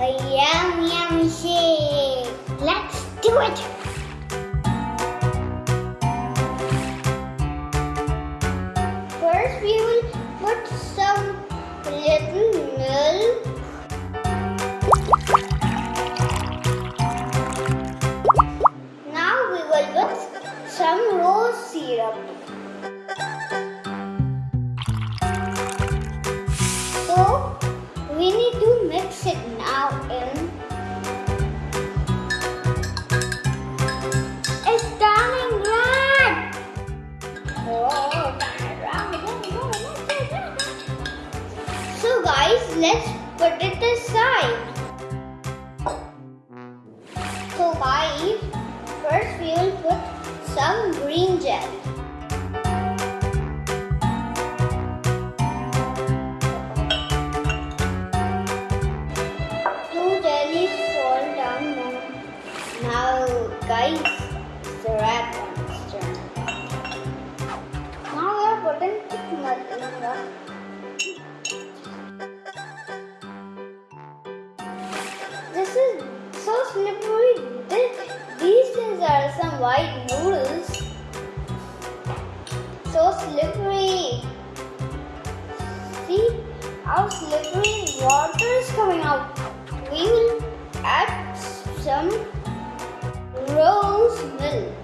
a yum yum shake. Let's do it. Let's put it aside. So guys, first we will put some green gel. Two jellies fall down now. Now guys, it's the red these are some white noodles. So slippery. See how slippery water is coming out. We will add some rose milk.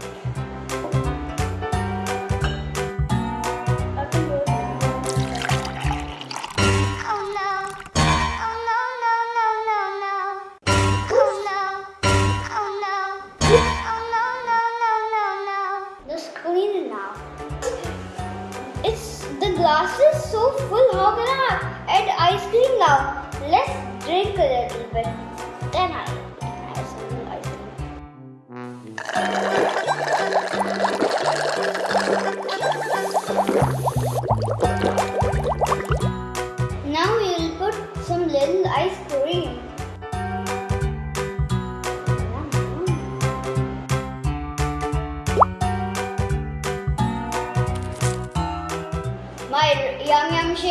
Glass is so full. How can I add ice cream now? Let's drink a little bit. Then I add some ice cream. Now we will put some little ice cream.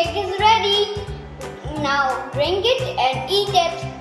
Shake is ready. Now drink it and eat it.